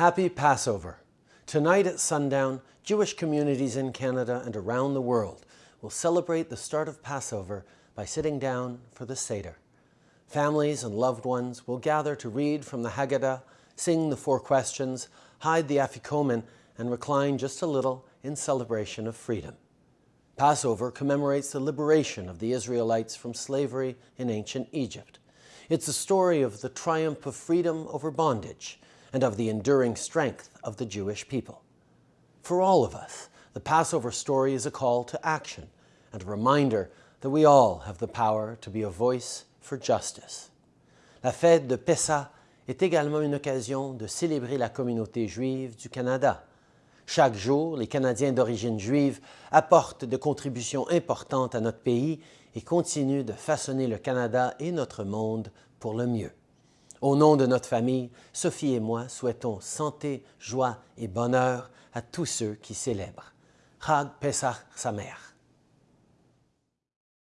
Happy Passover! Tonight at sundown, Jewish communities in Canada and around the world will celebrate the start of Passover by sitting down for the Seder. Families and loved ones will gather to read from the Haggadah, sing the four questions, hide the Afikomen, and recline just a little in celebration of freedom. Passover commemorates the liberation of the Israelites from slavery in ancient Egypt. It's a story of the triumph of freedom over bondage and of the enduring strength of the Jewish people. For all of us, the Passover story is a call to action and a reminder that we all have the power to be a voice for justice. La fête de Pessah est également une occasion de célébrer la communauté juive du Canada. Chaque jour, les Canadiens d'origine juive apportent des contributions importantes à notre pays et continuent de façonner le Canada et notre monde pour le mieux. Au nom de notre famille, Sophie et moi souhaitons santé, joie et bonheur à tous ceux qui célèbrent. Chag Pesach Sameach.